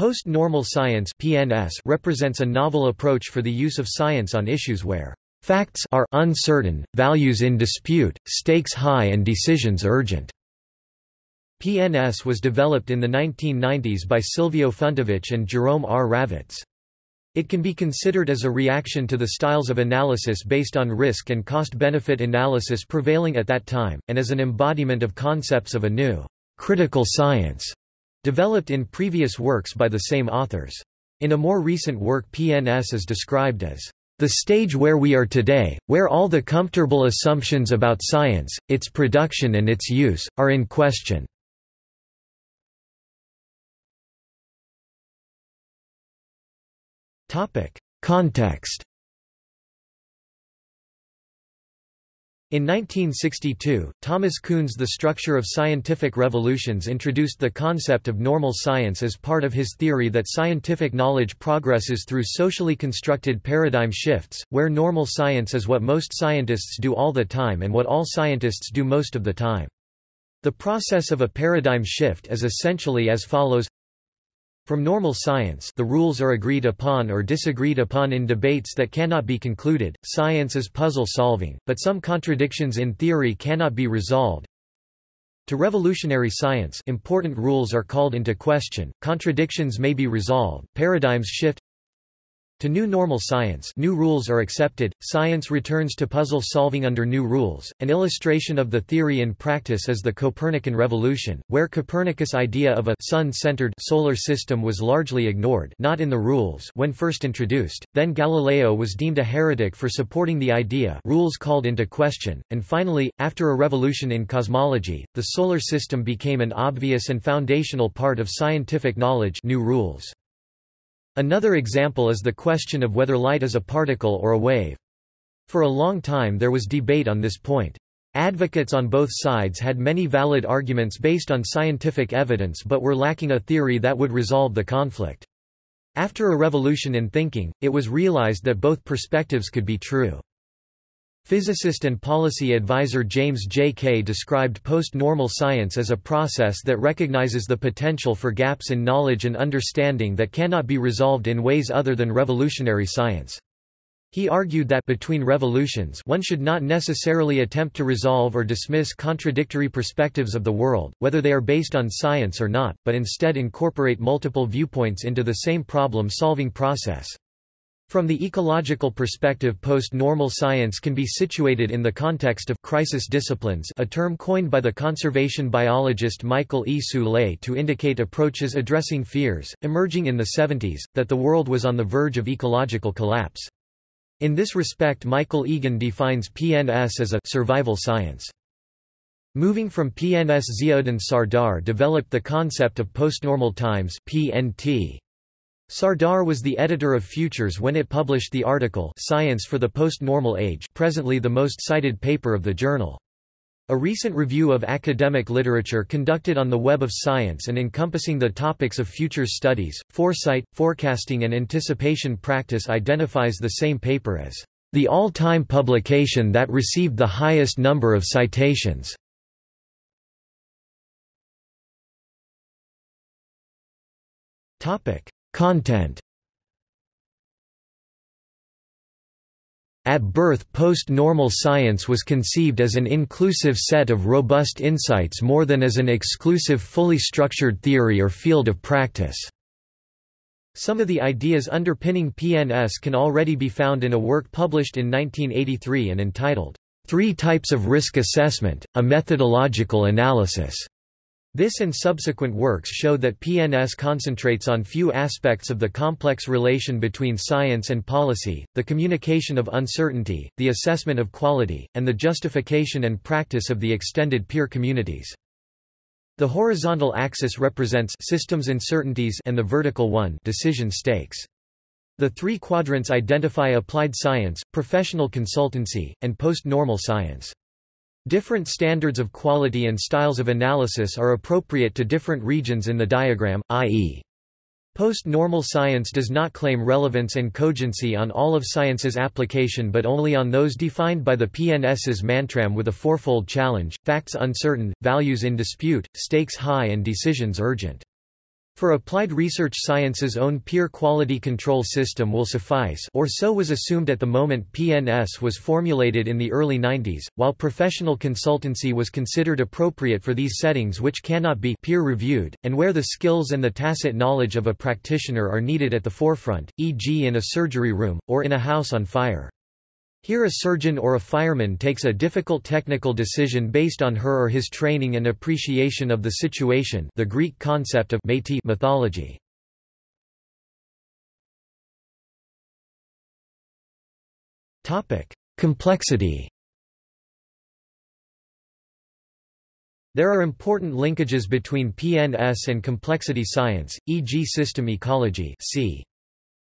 Post-normal science (PNS) represents a novel approach for the use of science on issues where facts are uncertain, values in dispute, stakes high and decisions urgent. PNS was developed in the 1990s by Silvio Funtowicz and Jerome R. Ravetz. It can be considered as a reaction to the styles of analysis based on risk and cost-benefit analysis prevailing at that time, and as an embodiment of concepts of a new, critical science, developed in previous works by the same authors. In a more recent work PNS is described as the stage where we are today, where all the comfortable assumptions about science, its production and its use, are in question. Context. In 1962, Thomas Kuhn's The Structure of Scientific Revolutions introduced the concept of normal science as part of his theory that scientific knowledge progresses through socially constructed paradigm shifts, where normal science is what most scientists do all the time and what all scientists do most of the time. The process of a paradigm shift is essentially as follows from normal science the rules are agreed upon or disagreed upon in debates that cannot be concluded, science is puzzle solving, but some contradictions in theory cannot be resolved. To revolutionary science important rules are called into question, contradictions may be resolved, paradigms shift to new normal science new rules are accepted, science returns to puzzle solving under new rules. An illustration of the theory in practice is the Copernican revolution, where Copernicus' idea of a sun-centered solar system was largely ignored not in the rules when first introduced, then Galileo was deemed a heretic for supporting the idea rules called into question, and finally, after a revolution in cosmology, the solar system became an obvious and foundational part of scientific knowledge new rules. Another example is the question of whether light is a particle or a wave. For a long time there was debate on this point. Advocates on both sides had many valid arguments based on scientific evidence but were lacking a theory that would resolve the conflict. After a revolution in thinking, it was realized that both perspectives could be true. Physicist and policy advisor James J. Kay. Described post-normal science as a process that recognizes the potential for gaps in knowledge and understanding that cannot be resolved in ways other than revolutionary science. He argued that between revolutions one should not necessarily attempt to resolve or dismiss contradictory perspectives of the world, whether they are based on science or not, but instead incorporate multiple viewpoints into the same problem-solving process. From the ecological perspective post-normal science can be situated in the context of crisis disciplines a term coined by the conservation biologist Michael E. Soule to indicate approaches addressing fears, emerging in the 70s, that the world was on the verge of ecological collapse. In this respect Michael Egan defines PNS as a survival science. Moving from PNS Ziauddin Sardar developed the concept of postnormal times PNT. Sardar was the editor of Futures when it published the article Science for the Post-Normal Age presently the most cited paper of the journal. A recent review of academic literature conducted on the Web of Science and encompassing the topics of futures studies, foresight, forecasting and anticipation practice identifies the same paper as the all-time publication that received the highest number of citations. Topic: Content At birth post-normal science was conceived as an inclusive set of robust insights more than as an exclusive fully structured theory or field of practice. Some of the ideas underpinning PNS can already be found in a work published in 1983 and entitled, Three Types of Risk Assessment, A Methodological Analysis. This and subsequent works show that PNS concentrates on few aspects of the complex relation between science and policy, the communication of uncertainty, the assessment of quality, and the justification and practice of the extended peer communities. The horizontal axis represents systems uncertainties and the vertical one decision stakes. The three quadrants identify applied science, professional consultancy, and post-normal science. Different standards of quality and styles of analysis are appropriate to different regions in the diagram, i.e. Post-normal science does not claim relevance and cogency on all of science's application but only on those defined by the PNS's mantram with a fourfold challenge, facts uncertain, values in dispute, stakes high and decisions urgent. For applied research science's own peer quality control system will suffice or so was assumed at the moment PNS was formulated in the early 90s, while professional consultancy was considered appropriate for these settings which cannot be peer-reviewed, and where the skills and the tacit knowledge of a practitioner are needed at the forefront, e.g. in a surgery room, or in a house on fire. Here a surgeon or a fireman takes a difficult technical decision based on her or his training and appreciation of the situation the Greek concept of mythology. Complexity There are important linkages between PNS and complexity science, e.g. system ecology c.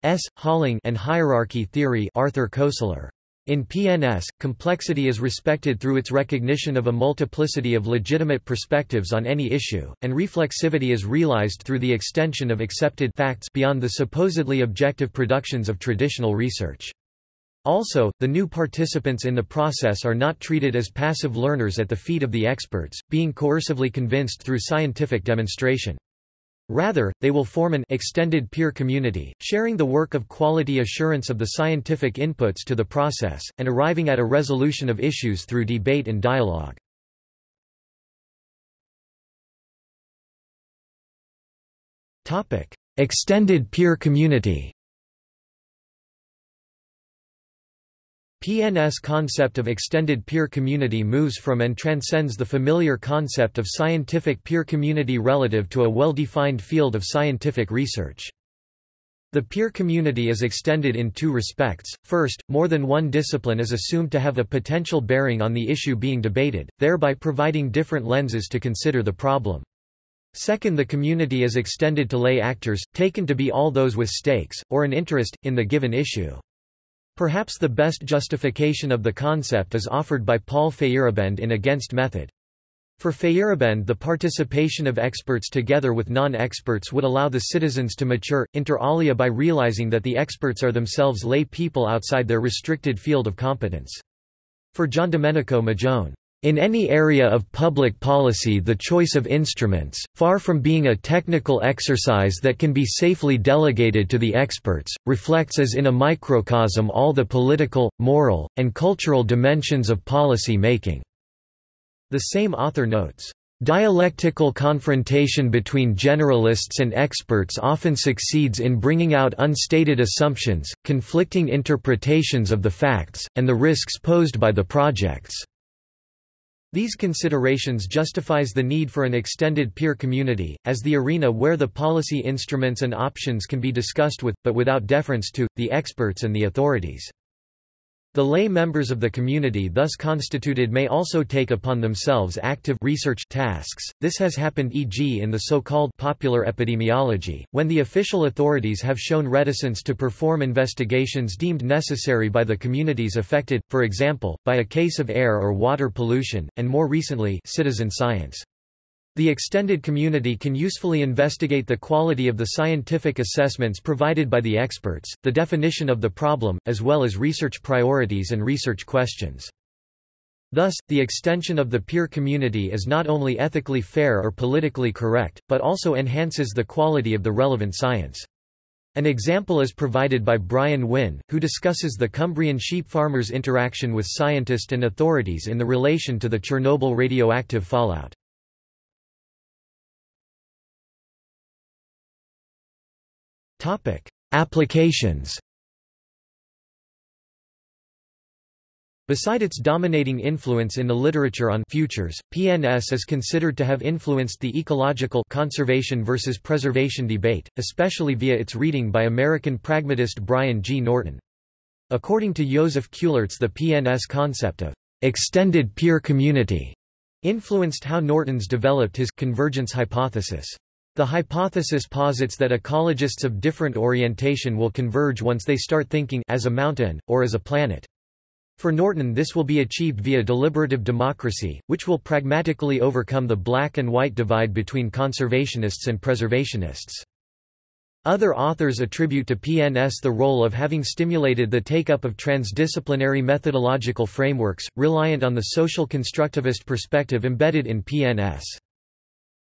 S. Holling and hierarchy theory Arthur Koestler. In PNS, complexity is respected through its recognition of a multiplicity of legitimate perspectives on any issue, and reflexivity is realized through the extension of accepted facts beyond the supposedly objective productions of traditional research. Also, the new participants in the process are not treated as passive learners at the feet of the experts, being coercively convinced through scientific demonstration. Rather, they will form an extended peer community, sharing the work of quality assurance of the scientific inputs to the process, and arriving at a resolution of issues through debate and dialogue. Extended peer community PNS concept of extended peer community moves from and transcends the familiar concept of scientific peer community relative to a well-defined field of scientific research. The peer community is extended in two respects. First, more than one discipline is assumed to have a potential bearing on the issue being debated, thereby providing different lenses to consider the problem. Second the community is extended to lay actors, taken to be all those with stakes, or an interest, in the given issue. Perhaps the best justification of the concept is offered by Paul Feyerabend in Against Method. For Feyerabend the participation of experts together with non-experts would allow the citizens to mature, inter alia by realizing that the experts are themselves lay people outside their restricted field of competence. For Giandomenico Majone, in any area of public policy the choice of instruments, far from being a technical exercise that can be safely delegated to the experts, reflects as in a microcosm all the political, moral, and cultural dimensions of policy making." The same author notes, Dialectical confrontation between generalists and experts often succeeds in bringing out unstated assumptions, conflicting interpretations of the facts, and the risks posed by the projects. These considerations justifies the need for an extended peer community, as the arena where the policy instruments and options can be discussed with, but without deference to, the experts and the authorities. The lay members of the community thus constituted may also take upon themselves active research tasks. This has happened e.g. in the so-called popular epidemiology, when the official authorities have shown reticence to perform investigations deemed necessary by the communities affected, for example, by a case of air or water pollution, and more recently citizen science. The extended community can usefully investigate the quality of the scientific assessments provided by the experts, the definition of the problem, as well as research priorities and research questions. Thus, the extension of the peer community is not only ethically fair or politically correct, but also enhances the quality of the relevant science. An example is provided by Brian Wynne, who discusses the Cumbrian sheep farmers' interaction with scientists and authorities in the relation to the Chernobyl radioactive fallout. Applications. Beside its dominating influence in the literature on futures, PNS is considered to have influenced the ecological conservation versus preservation debate, especially via its reading by American pragmatist Brian G. Norton. According to Joseph Keulartz the PNS concept of extended peer community influenced how Norton's developed his convergence hypothesis. The hypothesis posits that ecologists of different orientation will converge once they start thinking as a mountain, or as a planet. For Norton this will be achieved via deliberative democracy, which will pragmatically overcome the black and white divide between conservationists and preservationists. Other authors attribute to PNS the role of having stimulated the take-up of transdisciplinary methodological frameworks, reliant on the social constructivist perspective embedded in PNS.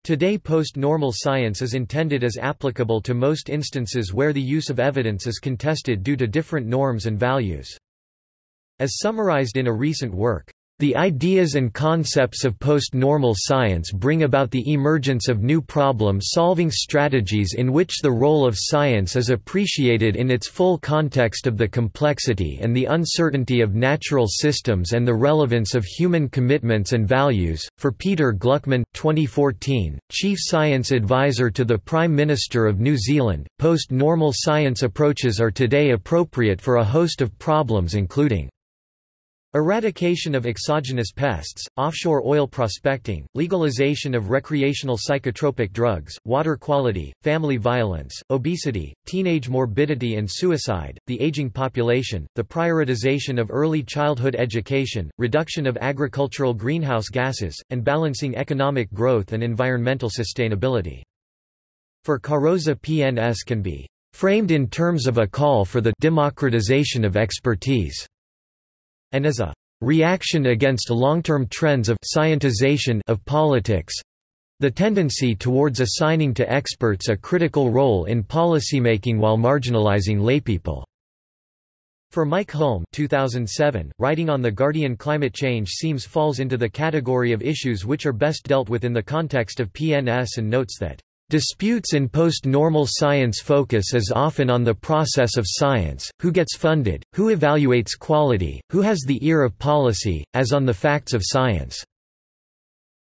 Today post-normal science is intended as applicable to most instances where the use of evidence is contested due to different norms and values. As summarized in a recent work, the ideas and concepts of post-normal science bring about the emergence of new problem-solving strategies in which the role of science is appreciated in its full context of the complexity and the uncertainty of natural systems and the relevance of human commitments and values. For Peter Gluckman, 2014, Chief Science Advisor to the Prime Minister of New Zealand, post-normal science approaches are today appropriate for a host of problems including Eradication of exogenous pests, offshore oil prospecting, legalization of recreational psychotropic drugs, water quality, family violence, obesity, teenage morbidity and suicide, the aging population, the prioritization of early childhood education, reduction of agricultural greenhouse gases, and balancing economic growth and environmental sustainability. For Carrozza PNS can be framed in terms of a call for the democratization of expertise and as a reaction against long-term trends of scientization of politics the tendency towards assigning to experts a critical role in policymaking while marginalizing laypeople. For Mike Hulme 2007, writing on The Guardian climate change seems falls into the category of issues which are best dealt with in the context of PNS and notes that Disputes in post-normal science focus as often on the process of science, who gets funded, who evaluates quality, who has the ear of policy, as on the facts of science.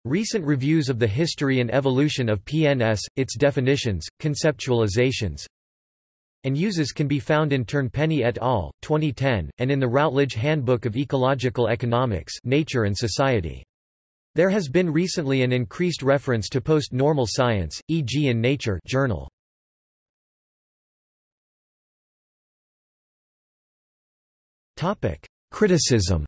Recent reviews of the history and evolution of PNS, its definitions, conceptualizations, and uses can be found in Turnpenny et al., 2010, and in the Routledge Handbook of Ecological Economics Nature and Society. There has been recently an increased reference to post-normal science, e.g. in Nature journal. Criticism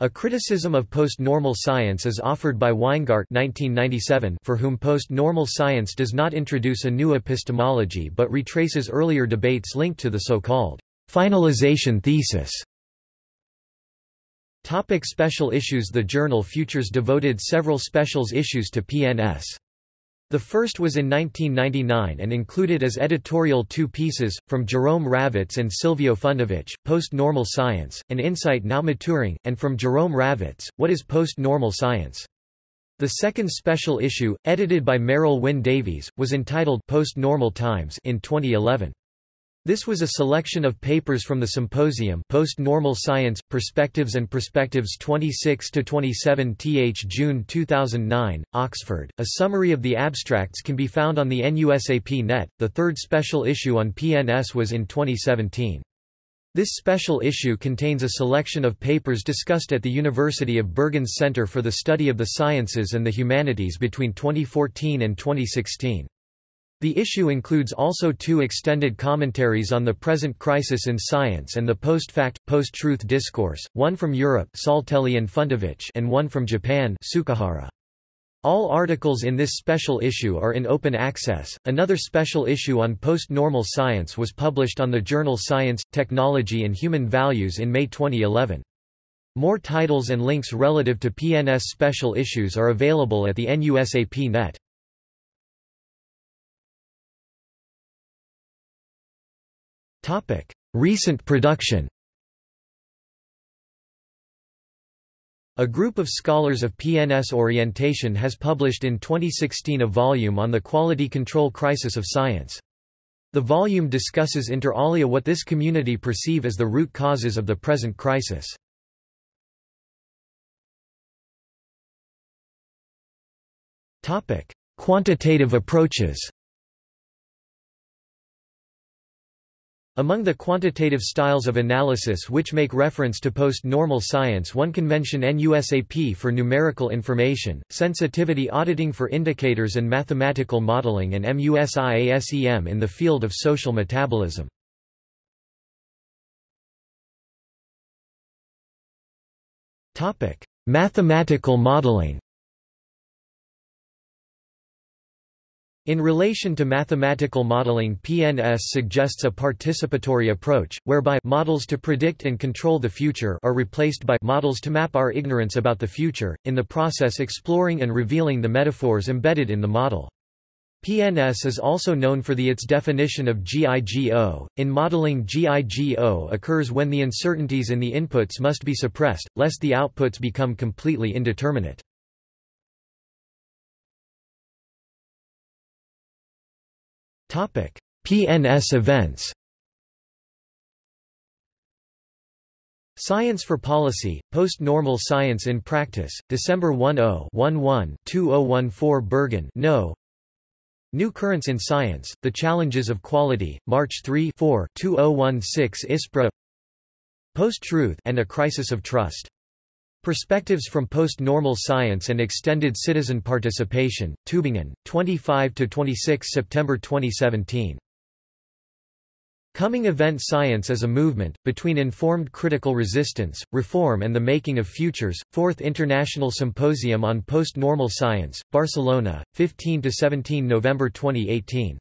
A criticism of post-normal science is offered by Weingart 1997 for whom post-normal science does not introduce a new epistemology but retraces earlier debates linked to the so-called finalization thesis Topic special issues The journal Futures devoted several specials issues to PNS. The first was in 1999 and included as editorial two pieces, from Jerome Ravetz and Silvio Funtowicz, Post-Normal Science, An Insight Now Maturing, and from Jerome Ravetz, What is Post-Normal Science? The second special issue, edited by Merryl Wyn Davies, was entitled Post-Normal Times in 2011. This was a selection of papers from the symposium Post-Normal Science, Perspectives and Perspectives 26–27 th June 2009, Oxford. A summary of the abstracts can be found on the NUSAP net. The third special issue on PNS was in 2017. This special issue contains a selection of papers discussed at the University of Bergen's Center for the Study of the Sciences and the Humanities between 2014 and 2016. The issue includes also two extended commentaries on the present crisis in science and the post-fact, post-truth discourse, one from Europe Saltelli and Funtowicz and one from Japan Tsukahara. All articles in this special issue are in open access. Another special issue on post-normal science was published on the journal Science, Technology and Human Values in May 2011. More titles and links relative to PNS special issues are available at the NUSAP net. Topic: Recent production. A group of scholars of PNS orientation has published in 2016 a volume on the quality control crisis of science. The volume discusses inter alia what this community perceive as the root causes of the present crisis. Quantitative approaches Among the quantitative styles of analysis which make reference to post-normal science one can mention NUSAP for numerical information, sensitivity auditing for indicators and mathematical modeling and MUSIASEM in the field of social metabolism. Mathematical modeling In relation to mathematical modeling PNS suggests a participatory approach, whereby models to predict and control the future are replaced by models to map our ignorance about the future, in the process exploring and revealing the metaphors embedded in the model. PNS is also known for the its definition of GIGO. In modeling GIGO occurs when the uncertainties in the inputs must be suppressed, lest the outputs become completely indeterminate. PNS events Science for Policy, Post-Normal Science in Practice, December 10-11-2014 Bergen no. New Currents in Science, The Challenges of Quality, March 3 4 2016 ISPRA Post-Truth and a Crisis of Trust Perspectives from Post-Normal Science and Extended Citizen Participation, Tübingen, 25–26 September 2017. Coming Event Science as a Movement, Between Informed Critical Resistance, Reform and the Making of Futures, 4th International Symposium on Post-Normal Science, Barcelona, 15–17 November 2018.